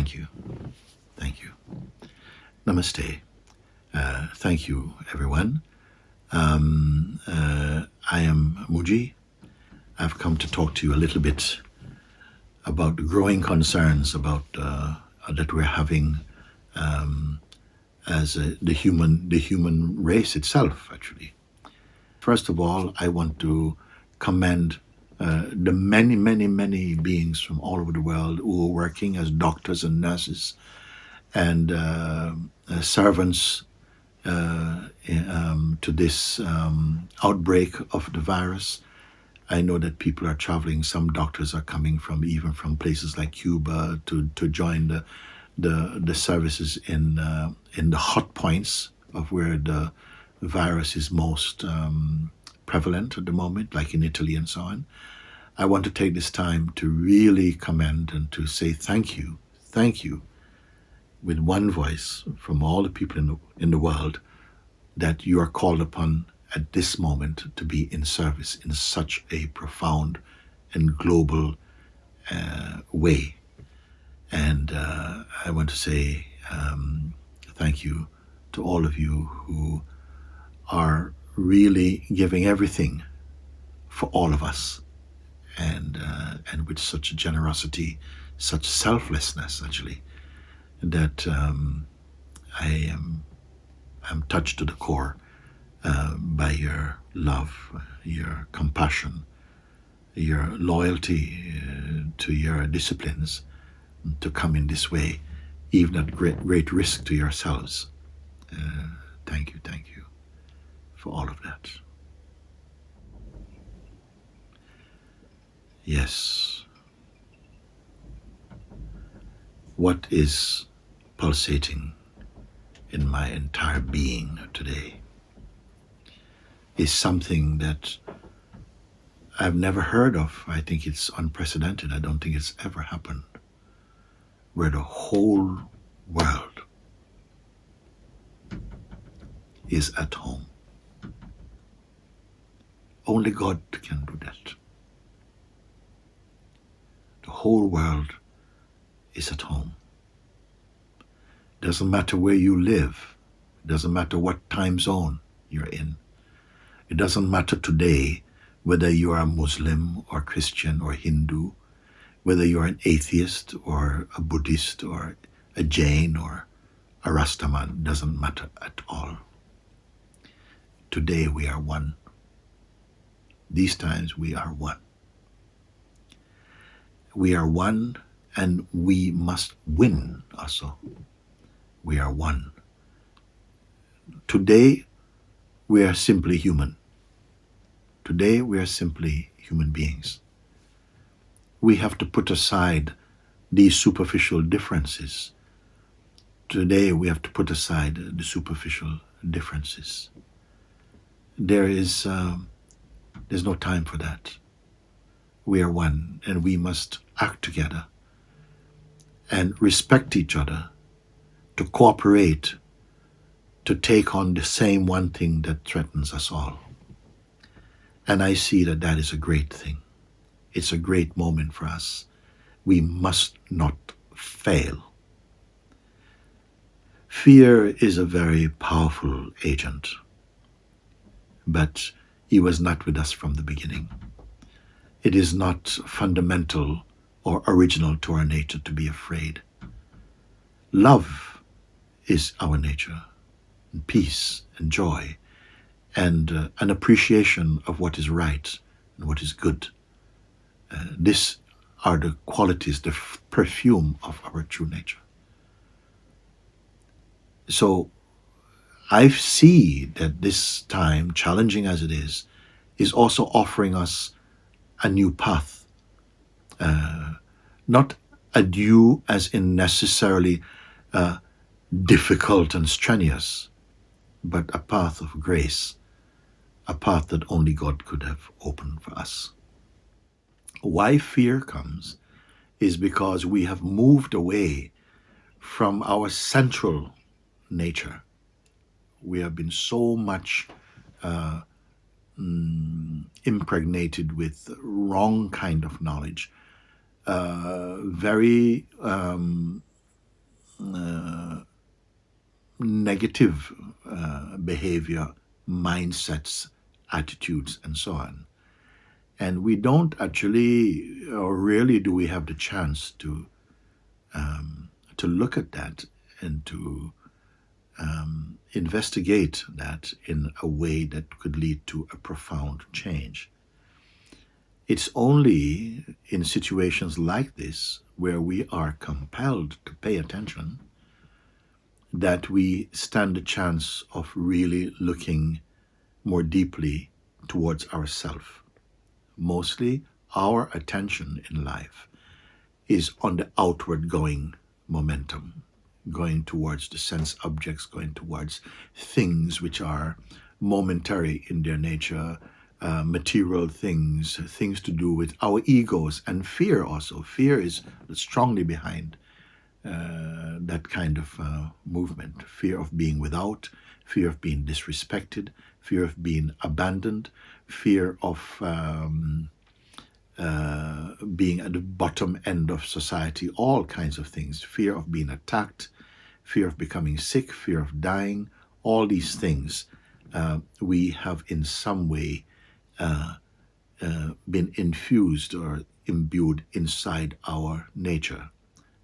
Thank you. Thank you. Namaste. Uh, thank you, everyone. Um, uh, I am Mooji. I've come to talk to you a little bit about the growing concerns about uh, that we're having um, as a, the human the human race itself. Actually, first of all, I want to commend uh, the many, many, many beings from all over the world who are working as doctors and nurses and uh, uh, servants uh, um, to this um, outbreak of the virus. I know that people are traveling. Some doctors are coming from even from places like Cuba to, to join the the, the services in uh, in the hot points of where the virus is most um, prevalent at the moment, like in Italy and so on. I want to take this time to really commend and to say thank you, thank you, with one voice from all the people in the, in the world that you are called upon at this moment to be in service in such a profound and global uh, way. And uh, I want to say um, thank you to all of you who are really giving everything for all of us. And uh, and with such generosity such selflessness actually that um, I am I'm touched to the core uh, by your love your compassion your loyalty uh, to your disciplines to come in this way even at great, great risk to yourselves. Uh, thank you thank you for all of that. Yes. What is pulsating in my entire being today is something that I've never heard of. I think it's unprecedented. I don't think it's ever happened. Where the whole world is at home. Only God can do that. The whole world is at home. Doesn't matter where you live. Doesn't matter what time zone you're in. It doesn't matter today whether you are a Muslim or Christian or Hindu, whether you're an atheist or a Buddhist or a Jain or a Rastaman, doesn't matter at all. Today we are one. These times we are one. We are one and we must win also. We are one. Today we are simply human. Today we are simply human beings. We have to put aside these superficial differences. Today we have to put aside the superficial differences. There is um, there's no time for that. We are one and we must act together and respect each other, to cooperate, to take on the same one thing that threatens us all. And I see that that is a great thing. It's a great moment for us. We must not fail. Fear is a very powerful agent, but he was not with us from the beginning. It is not fundamental or original to our nature to be afraid. Love is our nature, and peace and joy, and uh, an appreciation of what is right and what is good. Uh, these are the qualities, the perfume of our true nature. So I see that this time, challenging as it is, is also offering us a new path. Uh, not a new as in necessarily uh, difficult and strenuous, but a path of grace, a path that only God could have opened for us. Why fear comes is because we have moved away from our central nature we have been so much uh, mm, impregnated with wrong kind of knowledge, uh, very um, uh, negative uh, behavior, mindsets, attitudes, and so on. And we don't actually, or really do we have the chance to um, to look at that and to um, investigate that in a way that could lead to a profound change. It's only in situations like this where we are compelled to pay attention that we stand a chance of really looking more deeply towards ourselves. Mostly our attention in life is on the outward going momentum, going towards the sense objects, going towards things which are momentary in their nature, uh, material things, things to do with our egos and fear also. Fear is strongly behind uh, that kind of uh, movement. Fear of being without, fear of being disrespected, fear of being abandoned, fear of um, uh, being at the bottom end of society, all kinds of things. Fear of being attacked, fear of becoming sick, fear of dying, all these things uh, we have in some way uh, uh, been infused or imbued inside our nature.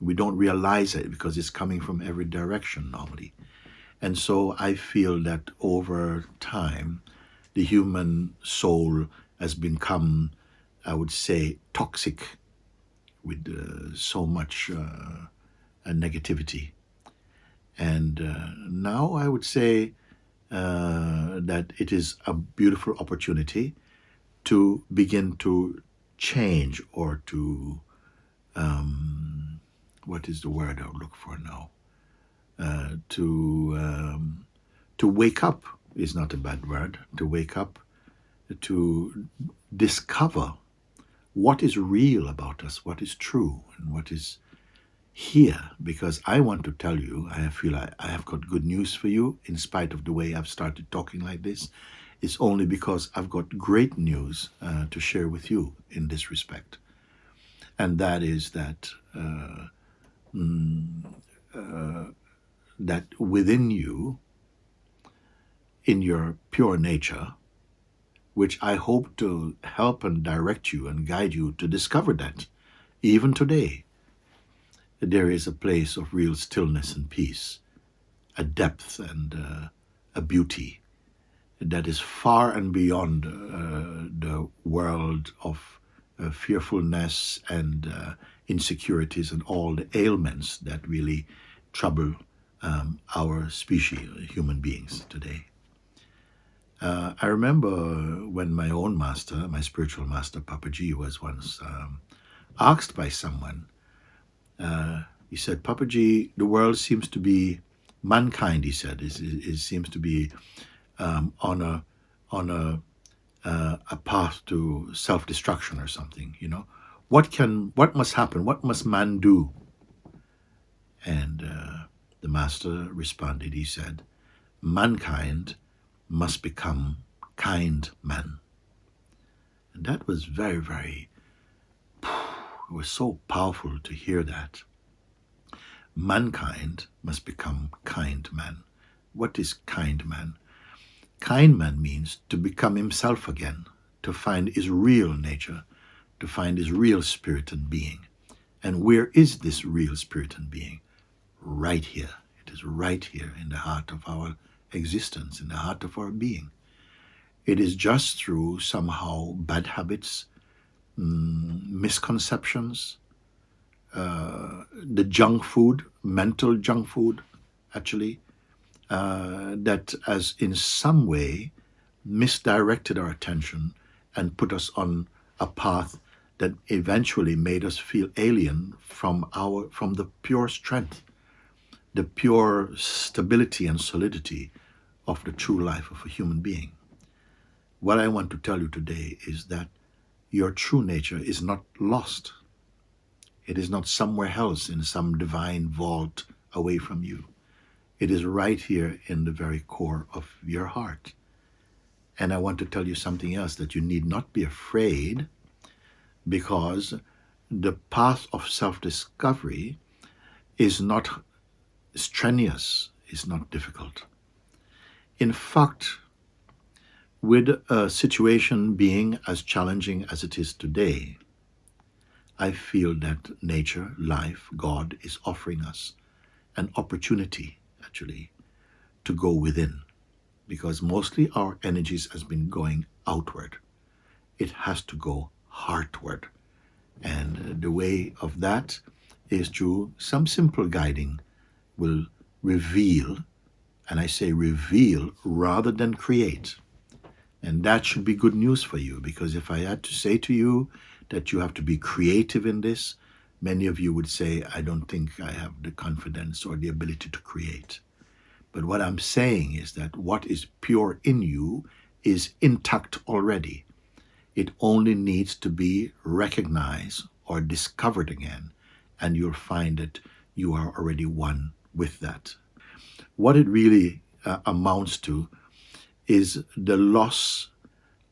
We don't realize it because it's coming from every direction normally. And so I feel that over time, the human soul has become, I would say, toxic with uh, so much uh, negativity. And uh, now I would say uh, that it is a beautiful opportunity to begin to change or to, um, what is the word I would look for now? Uh, to, um, to wake up is not a bad word, to wake up, to discover what is real about us, what is true, and what is here. Because I want to tell you, I feel I, I have got good news for you, in spite of the way I've started talking like this It's only because I've got great news uh, to share with you in this respect. And that is that uh, mm, uh, that within you, in your pure nature, which I hope to help and direct you and guide you to discover that, even today, there is a place of real stillness and peace, a depth and uh, a beauty that is far and beyond uh, the world of uh, fearfulness and uh, insecurities and all the ailments that really trouble um, our species, human beings today. Uh, I remember when my own master, my spiritual master, Papaji, was once um, asked by someone, uh, he said, Papaji, the world seems to be, mankind, he said, is seems to be um, on a on a uh, a path to self-destruction or something. You know, what can what must happen? What must man do? And uh, the master responded. He said, "Mankind must become kind men." And that was very, very. It was so powerful to hear that. Mankind must become kind men. What is kind man? Kind man means to become himself again, to find his real nature, to find his real spirit and being. And where is this real spirit and being? Right here. It is right here in the heart of our existence, in the heart of our being. It is just through somehow bad habits, mm, misconceptions, uh, the junk food, mental junk food, actually, uh, that has in some way misdirected our attention and put us on a path that eventually made us feel alien from our from the pure strength the pure stability and solidity of the true life of a human being what i want to tell you today is that your true nature is not lost it is not somewhere else in some divine vault away from you it is right here in the very core of your heart. And I want to tell you something else that you need not be afraid because the path of self discovery is not strenuous, it's not difficult. In fact, with a situation being as challenging as it is today, I feel that nature, life, God is offering us an opportunity, actually, to go within. Because mostly our energies has been going outward. It has to go heartward. And the way of that is through some simple guiding will reveal, and I say reveal rather than create. And that should be good news for you because if I had to say to you that you have to be creative in this, many of you would say, I don't think I have the confidence or the ability to create. But what I'm saying is that what is pure in you is intact already. It only needs to be recognized or discovered again, and you'll find that you are already one with that. What it really uh, amounts to is the loss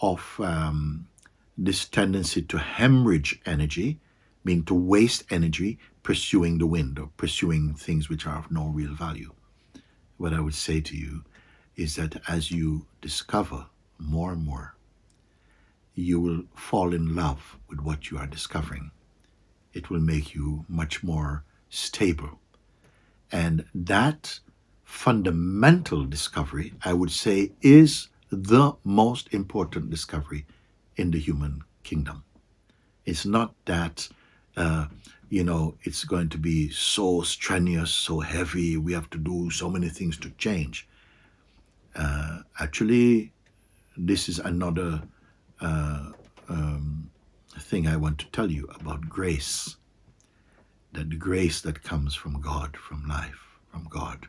of um, this tendency to hemorrhage energy, meaning to waste energy pursuing the wind or pursuing things which are of no real value. What I would say to you is that as you discover more and more, you will fall in love with what you are discovering. It will make you much more stable. And that fundamental discovery, I would say, is the most important discovery in the human kingdom. It's not that, uh, you know, it's going to be so strenuous, so heavy, we have to do so many things to change. Uh, actually, this is another uh, um, thing I want to tell you about grace. That the grace that comes from God, from life, from God,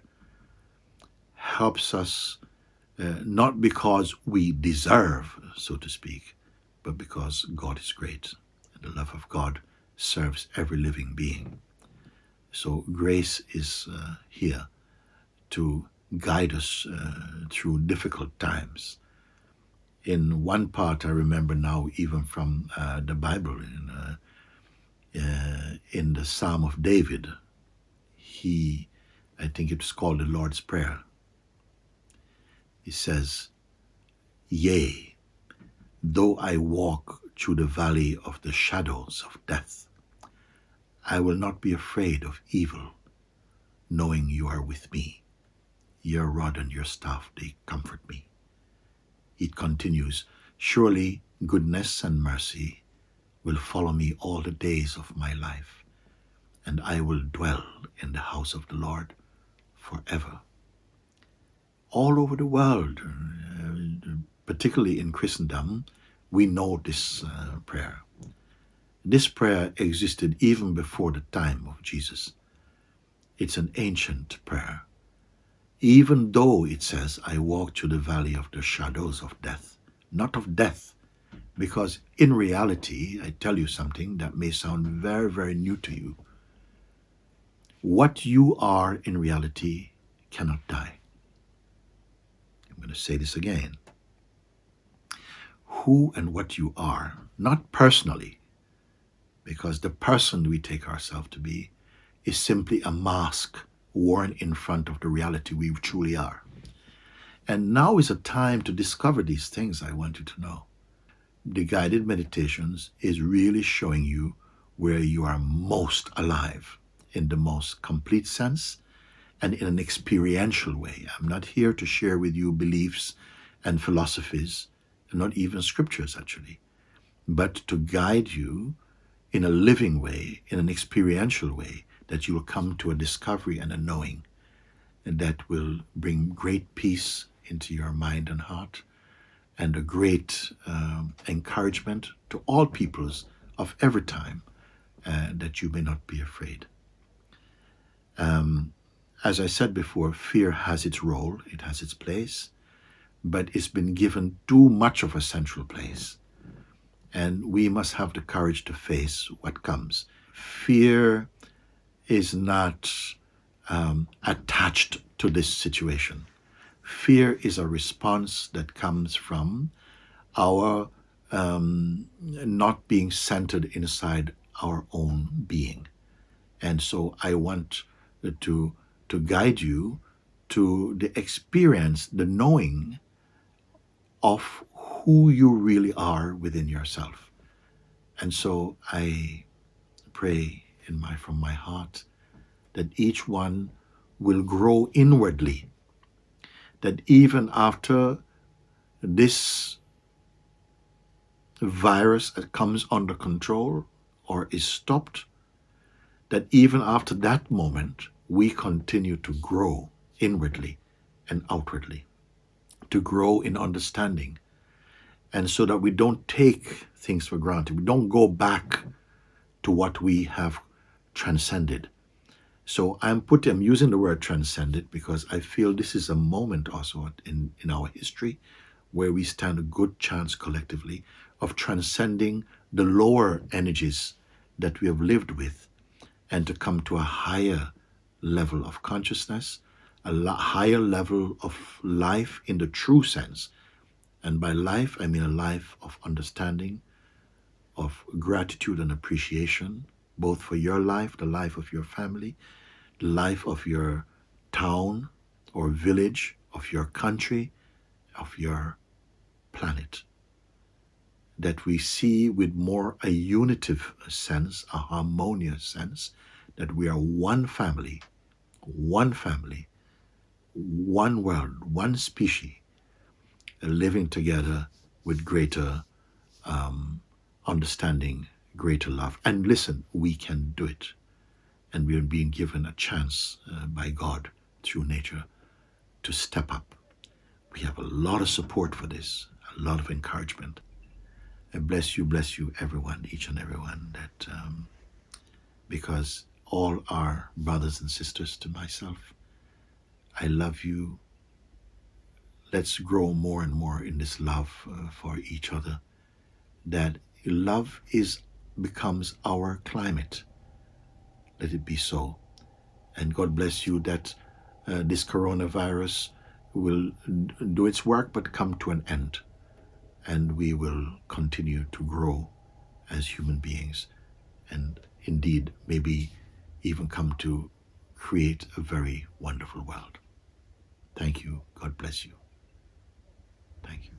helps us uh, not because we deserve, so to speak, but because God is great and the love of God serves every living being. So grace is uh, here to guide us uh, through difficult times. In one part, I remember now, even from uh, the Bible, in, uh, uh, in the Psalm of David, he, I think it's called the Lord's Prayer. He says, Yea, Though I walk through the valley of the shadows of death, I will not be afraid of evil, knowing you are with me. Your rod and your staff, they comfort me. It continues, Surely goodness and mercy will follow me all the days of my life, and I will dwell in the house of the Lord forever. All over the world, uh, particularly in Christendom, we know this uh, prayer. This prayer existed even before the time of Jesus. It's an ancient prayer. Even though it says, I walk through the valley of the shadows of death, not of death, because in reality, I tell you something that may sound very, very new to you. What you are in reality cannot die. Going to say this again who and what you are, not personally, because the person we take ourselves to be is simply a mask worn in front of the reality we truly are. And now is a time to discover these things I want you to know. The guided meditations is really showing you where you are most alive in the most complete sense and in an experiential way. I'm not here to share with you beliefs and philosophies not even scriptures actually, but to guide you in a living way, in an experiential way, that you will come to a discovery and a knowing and that will bring great peace into your mind and heart and a great um, encouragement to all peoples of every time uh, that you may not be afraid. Um, as I said before, fear has its role, it has its place, but it's been given too much of a central place. And we must have the courage to face what comes. Fear is not um, attached to this situation. Fear is a response that comes from our um, not being centered inside our own being. And so I want to to guide you to the experience, the knowing of who you really are within yourself. And so I pray in my from my heart that each one will grow inwardly. That even after this virus that comes under control or is stopped, that even after that moment, we continue to grow inwardly and outwardly, to grow in understanding, and so that we don't take things for granted. We don't go back to what we have transcended. So I'm putting, I'm using the word transcended because I feel this is a moment also in, in our history where we stand a good chance collectively of transcending the lower energies that we have lived with and to come to a higher level of consciousness, a higher level of life in the true sense. And by life, I mean a life of understanding, of gratitude and appreciation, both for your life, the life of your family, the life of your town or village, of your country, of your planet. That we see with more a unitive sense, a harmonious sense, that we are one family, one family, one world, one species, living together with greater um, understanding, greater love. And listen, we can do it. And we are being given a chance uh, by God through nature to step up. We have a lot of support for this, a lot of encouragement. And bless you, bless you, everyone, each and everyone, that um, because all are brothers and sisters to myself. I love you. Let's grow more and more in this love uh, for each other. That love is becomes our climate. Let it be so. And God bless you that uh, this coronavirus will do its work but come to an end. And we will continue to grow as human beings. And indeed, maybe even come to create a very wonderful world. Thank you. God bless you. Thank you.